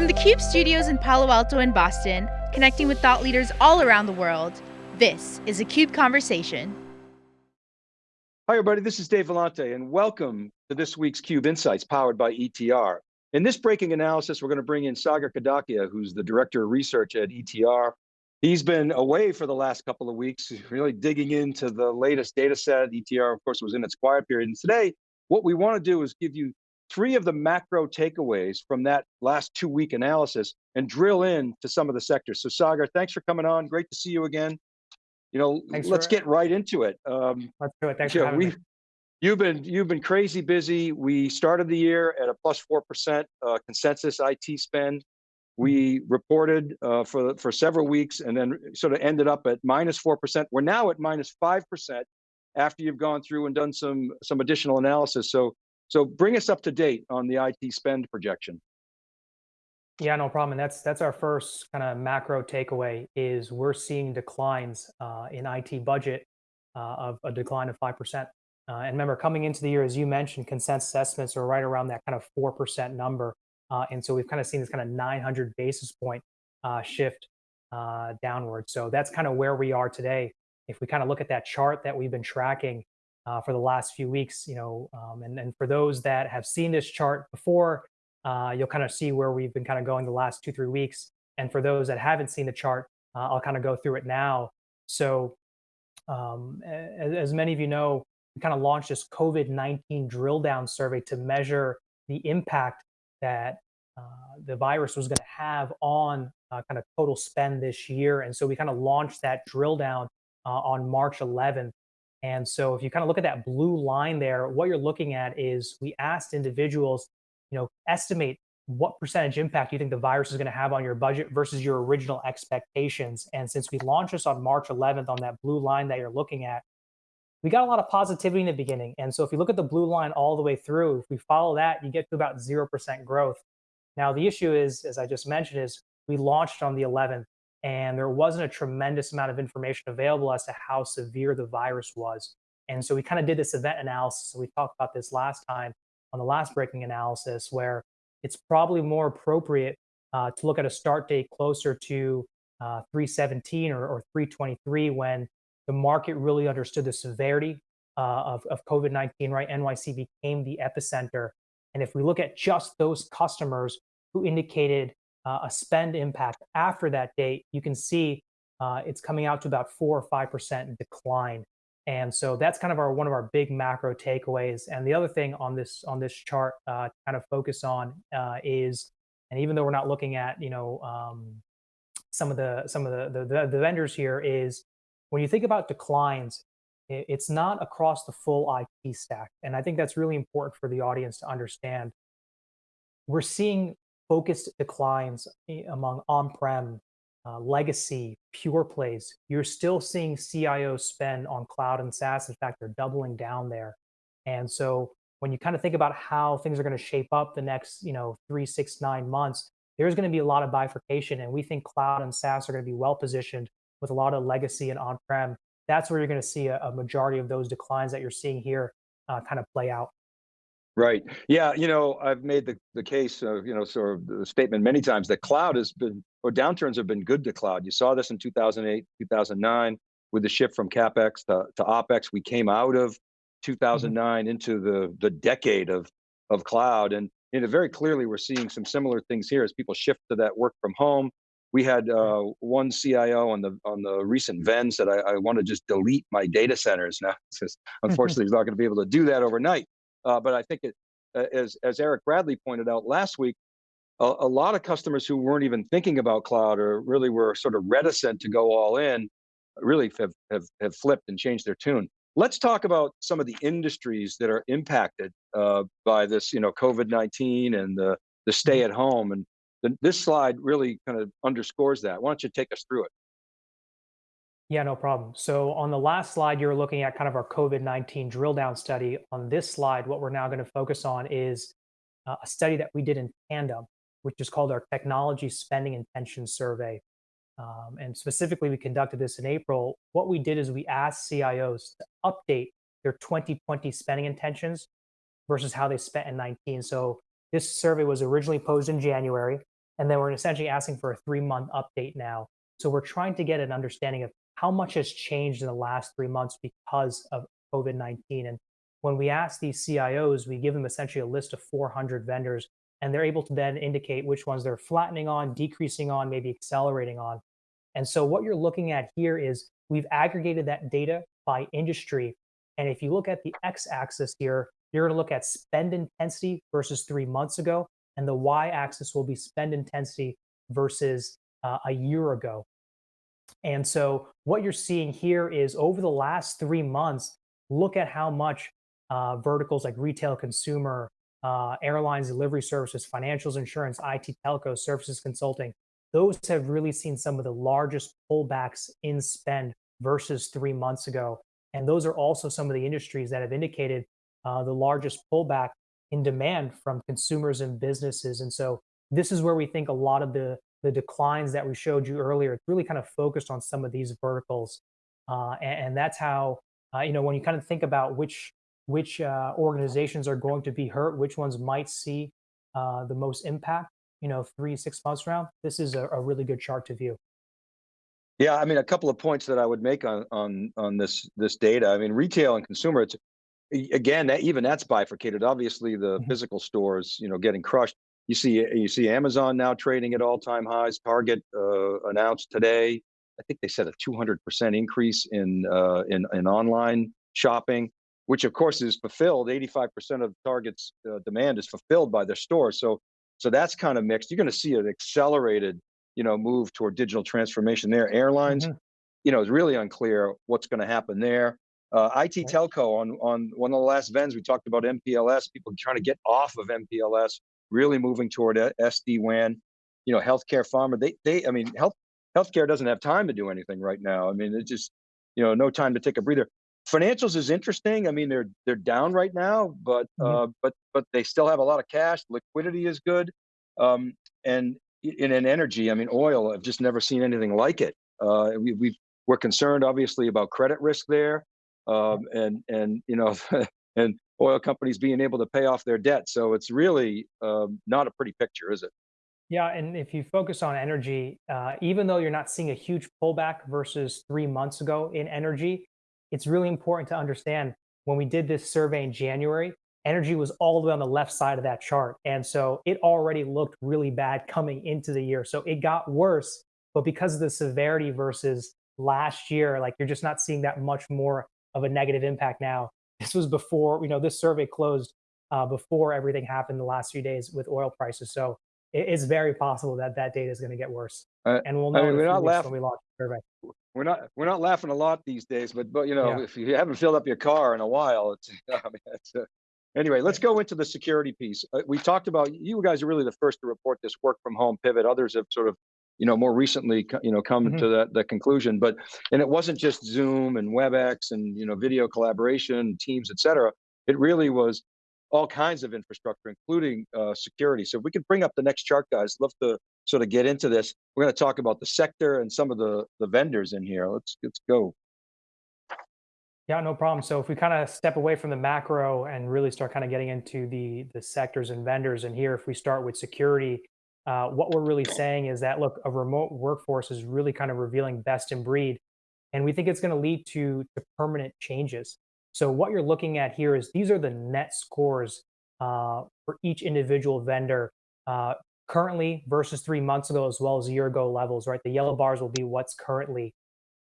From the CUBE studios in Palo Alto and Boston, connecting with thought leaders all around the world, this is a CUBE Conversation. Hi everybody, this is Dave Vellante and welcome to this week's CUBE Insights powered by ETR. In this breaking analysis, we're going to bring in Sagar Kadakia, who's the Director of Research at ETR. He's been away for the last couple of weeks, really digging into the latest data set. ETR, of course, was in its quiet period. And today, what we want to do is give you three of the macro takeaways from that last two week analysis and drill in to some of the sectors. So Sagar, thanks for coming on. Great to see you again. You know, thanks let's get right into it. Um, let's do it. Thanks for having me. You've been you've been crazy busy. We started the year at a plus four percent uh, consensus IT spend. We reported uh, for for several weeks and then sort of ended up at minus four percent. We're now at minus five percent after you've gone through and done some some additional analysis. So so bring us up to date on the IT spend projection. Yeah, no problem. And that's that's our first kind of macro takeaway is we're seeing declines uh, in IT budget uh, of a decline of five percent. Uh, and remember, coming into the year, as you mentioned, consensus estimates are right around that kind of four percent number. Uh, and so we've kind of seen this kind of 900 basis point uh, shift uh, downward. So that's kind of where we are today. If we kind of look at that chart that we've been tracking, uh, for the last few weeks, you know, um, and, and for those that have seen this chart before, uh, you'll kind of see where we've been kind of going the last two, three weeks. And for those that haven't seen the chart, uh, I'll kind of go through it now. So um, as, as, many of you know, we kind of launched this COVID-19 drill down survey to measure the impact that uh, the virus was going to have on uh, kind of total spend this year. And so we kind of launched that drill down uh, on March 11th. And so if you kind of look at that blue line there, what you're looking at is we asked individuals, you know, estimate what percentage impact you think the virus is going to have on your budget versus your original expectations. And since we launched this on March 11th on that blue line that you're looking at, we got a lot of positivity in the beginning. And so if you look at the blue line all the way through, if we follow that, you get to about 0% growth. Now, the issue is, as I just mentioned, is we launched on the 11th and there wasn't a tremendous amount of information available as to how severe the virus was. And so we kind of did this event analysis. We talked about this last time on the last breaking analysis, where it's probably more appropriate uh, to look at a start date closer to uh, 317 or, or 323 when the market really understood the severity uh, of, of COVID-19, right? NYC became the epicenter. And if we look at just those customers who indicated uh, a spend impact after that date, you can see uh, it's coming out to about four or five percent decline. And so that's kind of our one of our big macro takeaways. And the other thing on this on this chart uh, kind of focus on uh, is, and even though we're not looking at you know um, some of the some of the, the the vendors here is when you think about declines, it's not across the full IT stack. And I think that's really important for the audience to understand. We're seeing focused declines eh, among on-prem, uh, legacy, pure plays, you're still seeing CIO spend on cloud and SaaS. In fact, they're doubling down there. And so when you kind of think about how things are going to shape up the next, you know, three, six, nine months, there's going to be a lot of bifurcation. And we think cloud and SaaS are going to be well positioned with a lot of legacy and on-prem. That's where you're going to see a, a majority of those declines that you're seeing here uh, kind of play out. Right. Yeah. You know, I've made the, the case, of, you know, sort of the statement many times that cloud has been, or downturns have been good to cloud. You saw this in 2008, 2009 with the shift from CapEx to, to OpEx. We came out of 2009 mm -hmm. into the, the decade of, of cloud. And you know, very clearly, we're seeing some similar things here as people shift to that work from home. We had uh, one CIO on the on the recent Venn said, I, I want to just delete my data centers. Now, unfortunately, he's not going to be able to do that overnight. Uh, but I think it, uh, as, as Eric Bradley pointed out last week, a, a, lot of customers who weren't even thinking about cloud or really were sort of reticent to go all in, really have, have, have flipped and changed their tune. Let's talk about some of the industries that are impacted uh, by this, you know, COVID-19 and the, the stay mm-hmm. at home. And the, this slide really kind of underscores that. Why don't you take us through it? Yeah, no problem. So on the last slide, you're looking at kind of our COVID-19 drill down study. On this slide, what we're now going to focus on is uh, a study that we did in tandem, which is called our Technology Spending Intention Survey. Um, and specifically, we conducted this in April. What we did is we asked CIOs to update their 2020 spending intentions versus how they spent in 19. So this survey was originally posed in January, And then we're essentially asking for a three month update now. So we're trying to get an understanding of how much has changed in the last three months because of COVID 19. And when we ask these CIOs, we give them essentially a list of 400 vendors, and they're able to then indicate which ones they're flattening on, decreasing on, maybe accelerating on. And so what you're looking at here is we've aggregated that data by industry. And if you look at the x axis here, you're going to look at spend intensity versus three months ago, and the y axis will be spend intensity versus uh, a year ago. And so what you're seeing here is over the last three months, look at how much uh, verticals like retail, consumer, uh, airlines, delivery services, financials, insurance, IT, telco, services, consulting. Those have really seen some of the largest pullbacks in spend versus three months ago. And those are also some of the industries that have indicated uh, the largest pullback in demand from consumers and businesses. And so this is where we think a lot of the the declines that we showed you earlier, it's really kind of focused on some of these verticals. Uh, and, and, that's how, uh, you know, when you kind of think about which which uh, organizations are going to be hurt, which ones might see uh, the most impact, you know, three, six months around, this is a, a, really good chart to view. Yeah, I mean, a couple of points that I would make on on on this this data. I mean, retail and consumer, it's again, that, even that's bifurcated. Obviously, the mm -hmm. physical stores, you know, getting crushed. You see, you see Amazon now trading at all-time highs. Target uh, announced today, I think they said a 200% increase in uh, in in online shopping which of course is fulfilled. 85% of Target's uh, demand is fulfilled by their stores. So, so that's kind of mixed. You're going to see an accelerated, you know, move toward digital transformation there. Airlines, mm -hmm. you know, it's really unclear what's going to happen there. Uh, IT telco on on one of the last VENs we talked about MPLS. People trying to get off of MPLS, really moving toward SD WAN. You know, healthcare, pharma. They they. I mean, health healthcare doesn't have time to do anything right now. I mean, it's just you know no time to take a breather financials is interesting. I mean, they're they're down right now, but mm -hmm. uh, but but they still have a lot of cash. Liquidity is good, um, and in an energy, I mean, oil. I've just never seen anything like it. Uh, we we we're concerned, obviously, about credit risk there, um, and and you know, and oil companies being able to pay off their debt. So it's really um, not a pretty picture, is it? Yeah, and if you focus on energy, uh, even though you're not seeing a huge pullback versus three months ago in energy, it's really important to understand when we did this survey in January, energy was all the way on the left side of that chart. And so it already looked really bad coming into the year. So it got worse, but because of the severity versus last year, like you're just not seeing that much more of a negative impact now. This was before, you know, this survey closed uh, before everything happened the last few days with oil prices. So it, it's very possible that that data is going to get worse. Uh, and we'll know I mean, we're not laughing. when we launch the survey we're not we're not laughing a lot these days, but but you know yeah. if you haven't filled up your car in a while, it's, I mean, it's uh, anyway. Let's go into the security piece. Uh, we talked about you guys are really the first to report this work from home pivot. Others have sort of you know more recently you know come mm -hmm. to that the conclusion. But and it wasn't just Zoom and WebEx and you know video collaboration, Teams, etc. It really was all kinds of infrastructure, including uh, security. So if we could bring up the next chart, guys. Love to sort of get into this. We're going to talk about the sector and some of the, the vendors in here. Let's, let's go. Yeah, no problem. So if we kind of step away from the macro and really start kind of getting into the, the sectors and vendors, and here if we start with security, uh, what we're really saying is that, look, a remote workforce is really kind of revealing best in breed. And we think it's going to lead to, to permanent changes. So what you're looking at here is these are the net scores uh, for each individual vendor uh, currently versus three months ago, as well as a year ago levels, right? The yellow bars will be what's currently.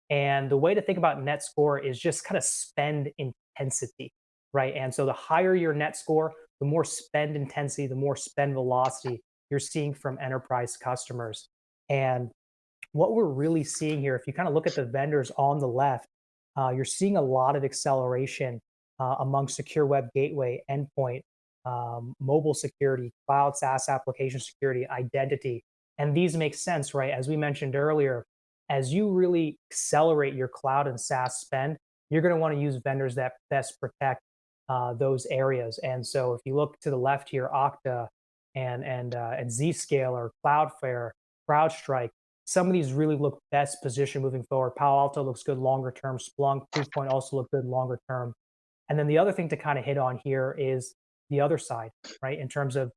And the way to think about net score is just kind of spend intensity, right? And so the higher your net score, the more spend intensity, the more spend velocity you're seeing from enterprise customers. And what we're really seeing here, if you kind of look at the vendors on the left, uh, you're seeing a lot of acceleration uh, among secure web gateway endpoint um, mobile security, cloud SaaS application security, identity. And these make sense, right? As we mentioned earlier, as you really accelerate your cloud and SaaS spend, you're going to want to use vendors that best protect uh, those areas. And so if you look to the left here, Okta and and uh, and Zscaler, Cloudflare, CrowdStrike, some of these really look best positioned moving forward. Palo Alto looks good longer term. Splunk, Proofpoint also look good longer term. And then the other thing to kind of hit on here is the other side, right? In terms of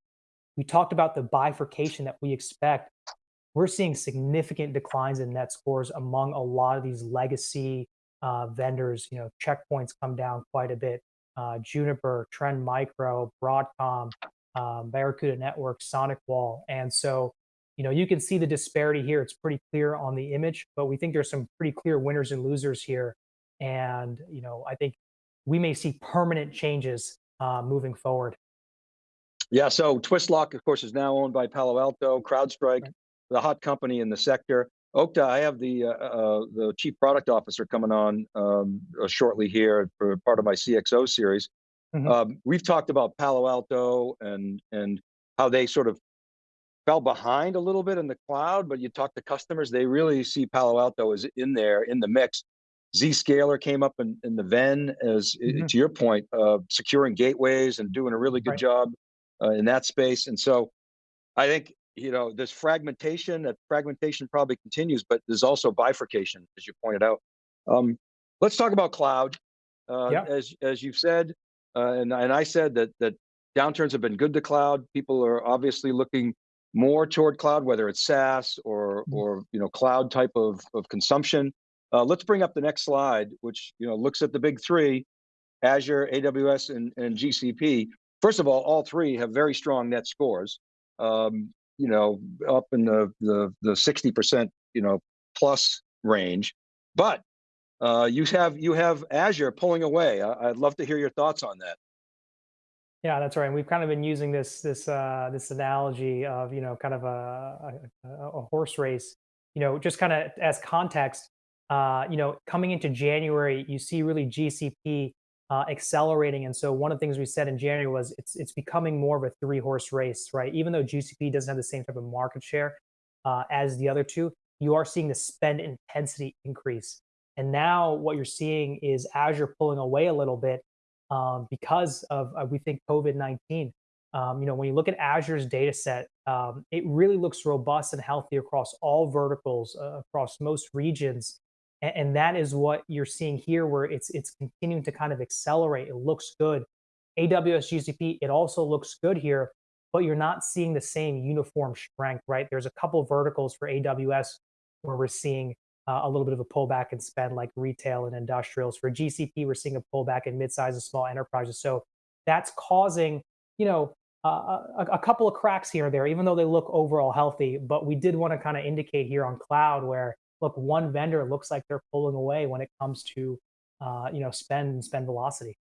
we talked about the bifurcation that we expect. We're seeing significant declines in net scores among a lot of these legacy uh, vendors. You know, Check Point's come down quite a bit. Uh, Juniper, Trend Micro, Broadcom, um, Barracuda Network, SonicWall, and so you know you can see the disparity here. It's pretty clear on the image, but we think there's some pretty clear winners and losers here. And you know, I think we may see permanent changes uh, moving forward. Yeah, so Twistlock, of course, is now owned by Palo Alto, CrowdStrike, Right. the hot company in the sector. Okta, I have the uh, uh, the chief product officer coming on um, uh, shortly here for part of my CXO series. Mhm. Um, we've talked about Palo Alto and and how they sort of fell behind a little bit in the cloud, but you talk to customers, they really see Palo Alto as in there in the mix. Zscaler came up in, in the Venn as i- Mhm. to your point, uh, securing gateways and doing a really good Right. job uh, in that space. And so I think, you know, there's fragmentation, that fragmentation probably continues, but there's also bifurcation, as you pointed out. Um, let's talk about cloud. Uh. As, as you've said, uh, and, and I said that, that downturns have been good to cloud. People are obviously looking more toward cloud, whether it's SaaS or, Mhm. or, you know, cloud type of, of consumption. Uh, let's bring up the next slide, which, you know, looks at the big three, Azure, AWS, and, and GCP. First of all, all three have very strong net scores. Um, you know, up in the the the sixty percent, you know, plus range. But uh, you have you have Azure pulling away. I, I'd love to hear your thoughts on that. Yeah, that's right. And we've kind of been using this this uh, this analogy of you know kind of a, a, a a horse race. You know, just kind of as context. Uh, you know, coming into January, you see really GCP uh, accelerating, and so one of the things we said in January was it's it's becoming more of a three horse race, right? Even though GCP doesn't have the same type of market share uh, as the other two, you are seeing the spend intensity increase. And now what you're seeing is Azure pulling away a little bit um, because of uh, we think COVID nineteen. Um, you know, when you look at Azure's data set, um, it really looks robust and healthy across all verticals, uh, across most regions, and, and that is what you're seeing here, where it's it's continuing to kind of accelerate. It looks good. AWS GCP, it also looks good here, but you're not seeing the same uniform strength, right? There's a couple verticals for AWS where we're seeing uh, a little bit of a pullback in spend like retail and industrials. For GCP, we're seeing a pullback in mid-sized and small enterprises. So that's causing, you know, uh, a, a couple of cracks here and there, even though they look overall healthy. But we did want to kind of indicate here on cloud where, look, one vendor looks like they're pulling away when it comes to, uh, you know, spend and spend velocity.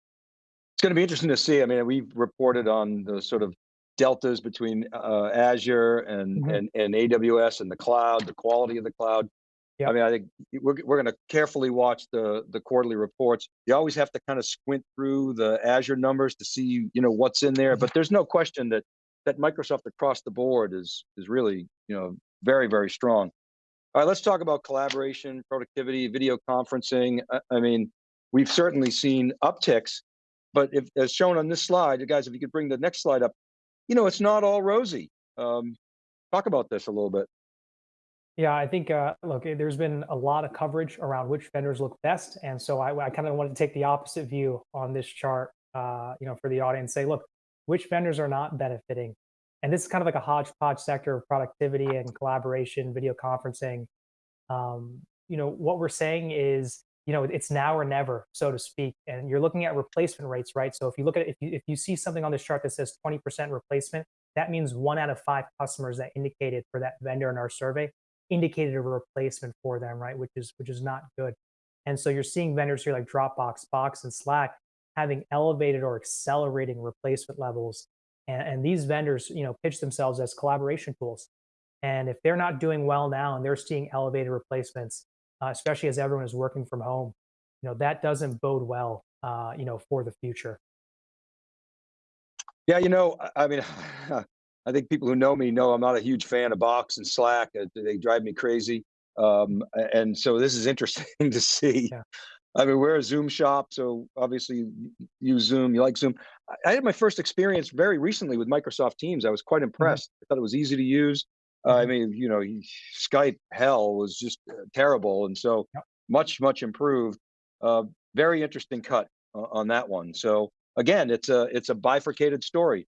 It's going to be interesting to see. I mean, we've reported on the sort of deltas between uh, Azure and, Mhm. and and AWS and the cloud, the quality of the cloud. I mean, I think we're we're going to carefully watch the the quarterly reports. You always have to kind of squint through the Azure numbers to see, you know, what's in there. But there's no question that that Microsoft across the board is is really, you know, very very strong. All right, let's talk about collaboration, productivity, video conferencing. I, I mean, we've certainly seen upticks, but if, as shown on this slide, guys, if you could bring the next slide up, you know, it's not all rosy. Um, talk about this a little bit. Yeah, I think, uh, look, eh, there's been a lot of coverage around which vendors look best. And so I, I kind of wanted to take the opposite view on this chart, uh, you know, for the audience, say, look, which vendors are not benefiting? And this is kind of like a hodgepodge sector of productivity and collaboration, video conferencing. Um, you know, what we're saying is, you know, it's now or never, so to speak. And you're looking at replacement rates, right? So if you look at if you, if you see something on this chart that says 20% replacement, that means one out of five customers that indicated for that vendor in our survey indicated a replacement for them, right? Which is which is not good. And so you're seeing vendors here like Dropbox, Box, and Slack having elevated or accelerating replacement levels. And, and these vendors, you know, pitch themselves as collaboration tools. And if they're not doing well now and they're seeing elevated replacements, uh, especially as everyone is working from home, you know, that doesn't bode well, uh, you know, for the future. Yeah, you know, I I mean, I think people who know me know I'm not a huge fan of Box and Slack. They drive me crazy. Um, and so this is interesting to see. Yeah. I mean, we're a Zoom shop, so obviously you Zoom, you like Zoom. I had my first experience very recently with Microsoft Teams. I was quite impressed. I thought it was easy to use. Uh, I Mhm. mean, you know, Skype hell was just uh, terrible, and so much, much improved. Uh, very interesting cut on that one. So again, it's a it's a bifurcated story.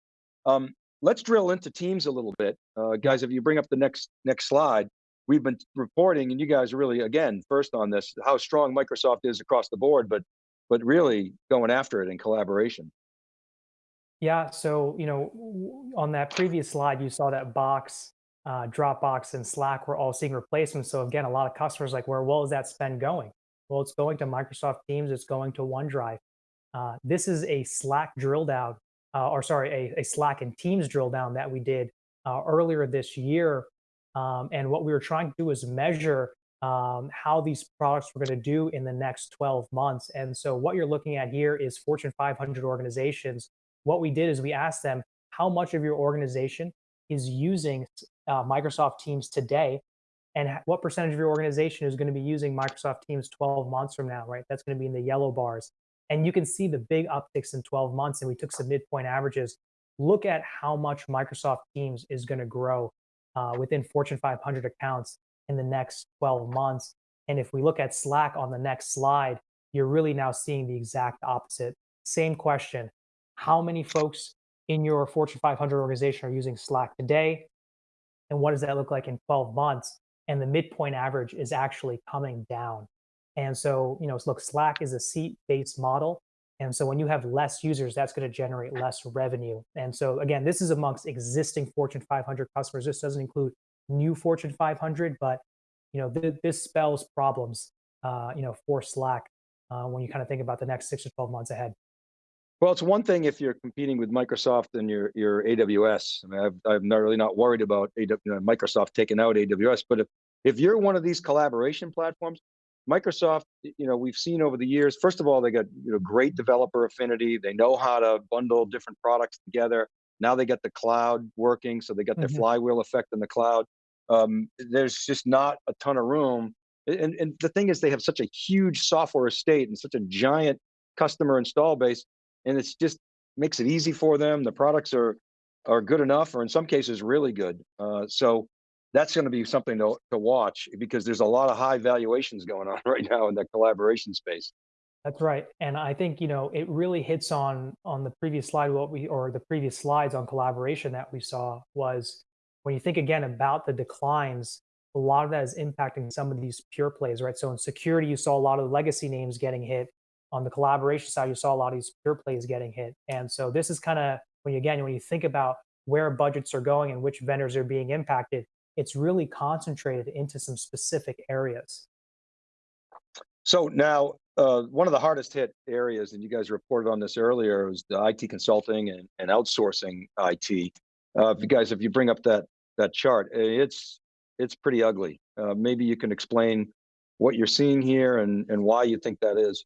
Um, let's drill into Teams a little bit. Uh, guys, if you bring up the next next slide, we've been reporting, and you guys are really, again, first on this, how strong Microsoft is across the board, but but really going after it in collaboration. Yeah, so you know, on that previous slide, you saw that Box, uh, Dropbox, and Slack were all seeing replacements. So again, a lot of customers like, where well is that spend going? Well, it's going to Microsoft Teams. It's going to OneDrive. Uh, this is a Slack drill down, uh, or sorry, a, a Slack and Teams drill down that we did uh, earlier this year. Um, and what we were trying to do is measure um, how these products were going to do in the next 12 months. And so what you're looking at here is Fortune 500 organizations. What we did is we asked them how much of your organization is using uh, Microsoft Teams today and what percentage of your organization is going to be using Microsoft Teams 12 months from now, right? That's going to be in the yellow bars. And you can see the big upticks in 12 months, and we took some midpoint averages. Look at how much Microsoft Teams is going to grow uh, within Fortune 500 accounts in the next 12 months. And if we look at Slack on the next slide, you're really now seeing the exact opposite. Same question How many folks in your Fortune 500 organization are using Slack today? And what does that look like in 12 months? And the midpoint average is actually coming down. And so, you know, look, Slack is a seat based model. And so when you have less users, that's going to generate less revenue. And so again, this is amongst existing Fortune 500 customers. This doesn't include new Fortune 500, but you know, th- this spells problems, uh, you know, for Slack uh, when you kind of think about the next six to 12 months ahead. Well, it's one thing if you're competing with Microsoft and your your AWS. I mean, I've, I'm not really not worried about AW, you know, Microsoft taking out AWS, but if if you're one of these collaboration platforms, Microsoft, you know, we've seen over the years. First of all, they got you know great developer affinity. They know how to bundle different products together. Now they got the cloud working, so they got their Mhm. flywheel effect in the cloud. Um, there's just not a ton of room. And, and the thing is, they have such a huge software estate and such a giant customer install base, and it's just makes it easy for them. The products are are good enough, or in some cases, really good. Uh, so that's going to be something to, to watch because there's a lot of high valuations going on right now in the collaboration space. That's right. And I think, you know, it really hits on on the previous slide what we or the previous slides on collaboration that we saw was when you think again about the declines, a lot of that is impacting some of these pure plays, right? So in security, you saw a lot of legacy names getting hit. On the collaboration side, you saw a lot of these pure plays getting hit. And so this is kind of when you again, when you think about where budgets are going and which vendors are being impacted, it's really concentrated into some specific areas. So now, uh, one of the hardest hit areas, and you guys reported on this earlier, was the IT consulting and, and outsourcing IT. Uh, if you guys, if you bring up that that chart, eh, it's it's pretty ugly. Uh, maybe you can explain what you're seeing here and and why you think that is.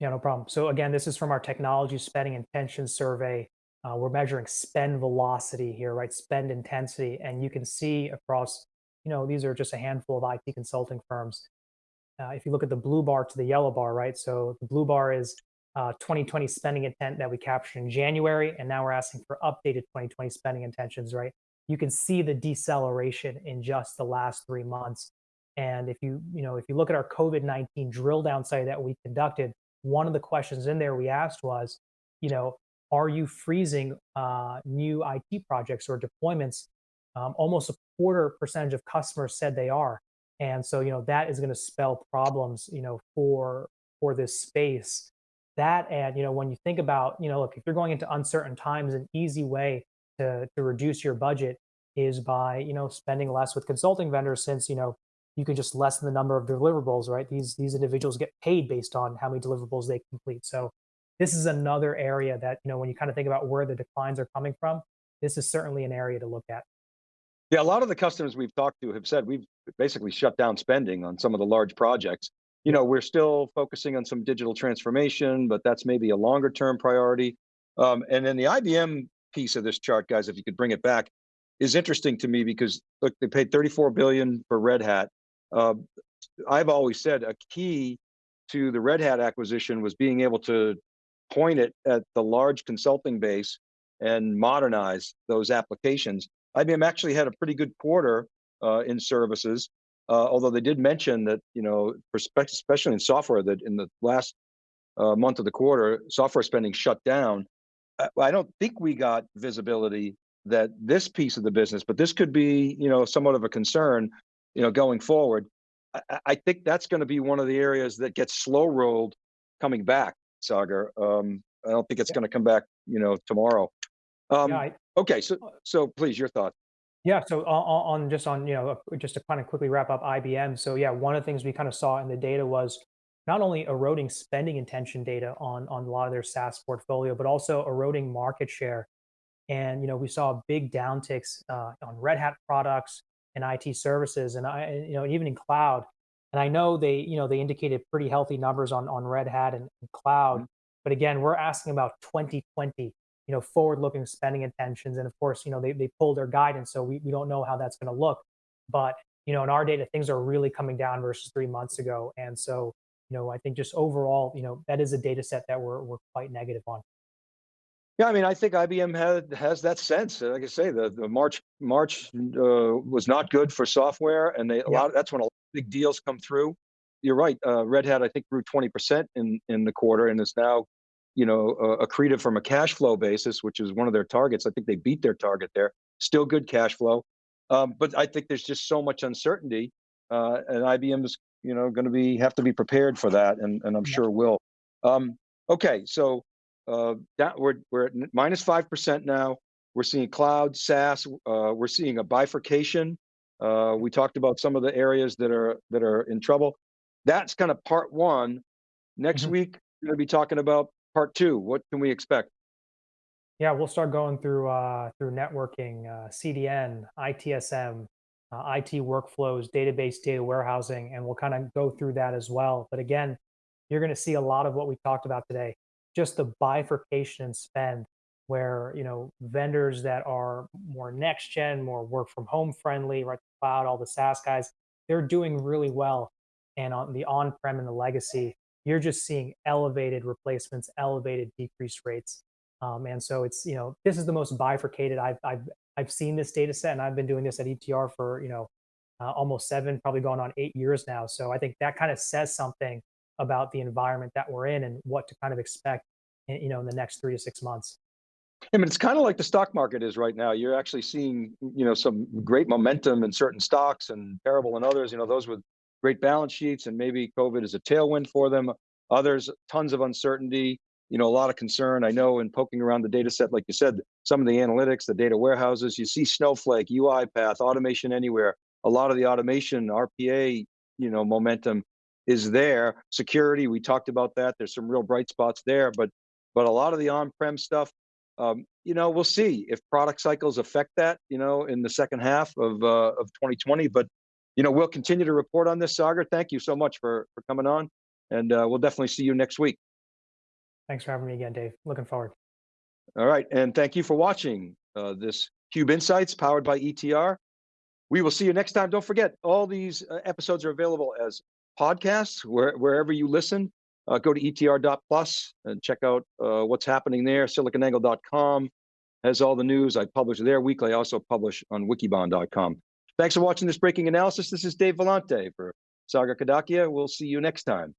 Yeah, no problem. So again, this is from our technology spending intention survey. Uh, we're measuring spend velocity here, right? Spend intensity, and you can see across, you know, these are just a handful of IT consulting firms. Uh, if you look at the blue bar to the yellow bar, right? So the blue bar is uh, 2020 spending intent that we captured in January, and now we're asking for updated 2020 spending intentions, right? You can see the deceleration in just the last three months. And if you, you know, if you look at our COVID-19 drill down study that we conducted, one of the questions in there we asked was, you know, are you freezing uh, new IT projects or deployments? Um, almost a quarter percentage of customers said they are, and so you know that is going to spell problems, you know, for for this space. That and you know when you think about, you know, look, if you're going into uncertain times, an easy way to to reduce your budget is by you know spending less with consulting vendors, since you know you can just lessen the number of deliverables, right? These these individuals get paid based on how many deliverables they complete. So this is another area that, you know, when you kind of think about where the declines are coming from, this is certainly an area to look at. Yeah, a lot of the customers we've talked to have said we've basically shut down spending on some of the large projects. You know, we're still focusing on some digital transformation, but that's maybe a longer term priority. Um, and then the IBM piece of this chart, guys, if you could bring it back, is interesting to me because look, they paid 34 billion for Red Hat. Uh, I've always said a key to the Red Hat acquisition was being able to point it at the large consulting base and modernize those applications. IBM actually had a pretty good quarter uh, in services, uh, although they did mention that, you know, especially in software, that in the last uh, month of the quarter, software spending shut down. I, I don't think we got visibility that this piece of the business, but this could be, you know, somewhat of a concern, you know, going forward. I, I- I think that's going to be one of the areas that gets slow rolled coming back, Sagar. Um, I don't think it's Yeah. going to come back, you know, tomorrow. Um, Yeah, I, okay, so so please, your thoughts. Yeah, so on, on just on, you know, just to kind of quickly wrap up IBM. So yeah, one of the things we kind of saw in the data was not only eroding spending intention data on on a lot of their SaaS portfolio, but also eroding market share. And you know, we saw big downticks uh, on Red Hat products and IT services, and I, and, you know, even in cloud. And I know they, you know, they indicated pretty healthy numbers on on Red Hat and, and cloud. Mhm. But again, we're asking about 2020 you know, forward-looking spending intentions. And of course, you know, they, they pulled their guidance, so we, we don't know how that's going to look. But, you know, in our data, things are really coming down versus three months ago. And so, you know, I think just overall, you know, that is a data set that we're, we're quite negative on. Yeah, I mean, I think IBM had has that sense. Like I say, the the March March uh, was not good for software, and they a lot. That's when a big deals come through. You're right. Uh, Red Hat, I think, grew 20% in in the quarter, and is now, you know, uh, accretive from a cash flow basis, which is one of their targets. I think they beat their target there. Still good cash flow, um, but I think there's just so much uncertainty, uh, and IBM is, you know, going to be have to be prepared for that, and and I'm Yeah. sure will. Um, okay, so uh, that we're we're at minus five percent now. We're seeing cloud, SaaS. Uh, we're seeing a bifurcation. Uh, we talked about some of the areas that are that are in trouble. That's kind of part one. Next Mhm. week we're going to be talking about part two. What can we expect? Yeah, we'll start going through uh, through networking, uh, CDN, ITSM, uh, IT workflows, database data warehousing, and we'll kind of go through that as well. But again, you're going to see a lot of what we talked about today, just the bifurcation and spend, where you know vendors that are more next gen, more work from home friendly, right? Cloud, all the SaaS guys, they're doing really well, and on the on prem and the legacy, you're just seeing elevated replacements, elevated decrease rates. Um, and so it's, you know, this is the most bifurcated I've, I've, I've seen this data set and I've been doing this at ETR for, you know, uh, almost seven, probably going on eight years now. So I think that kind of says something about the environment that we're in and what to kind of expect, in, you know, in the next three to six months. I mean, it's kind of like the stock market is right now. You're actually seeing, you know, some great momentum in certain stocks and terrible in others. You know, those with great balance sheets and maybe COVID is a tailwind for them. Others, tons of uncertainty. You know, a lot of concern. I know in poking around the data set, like you said, some of the analytics, the data warehouses, you see Snowflake, UiPath, Automation Anywhere. A lot of the automation, RPA, you know, momentum is there. Security, we talked about that. There's some real bright spots there, but but a lot of the on-prem stuff, um, you know, we'll see if product cycles affect that, you know, in the second half of uh, of 2020. But you know, we'll continue to report on this, Sagar. Thank you so much for for coming on, and uh, we'll definitely see you next week. Thanks for having me again, Dave. Looking forward. All right, and thank you for watching uh, this Cube Insights powered by ETR. We will see you next time. Don't forget, all these uh, episodes are available as podcasts where, wherever you listen. Uh, go to etr.plus and check out uh, what's happening there. SiliconAngle.com has all the news. I publish there weekly. I also publish on wikibon.com. Thanks for watching this breaking analysis. This is Dave Vellante for Sagar Kadakia. We'll see you next time.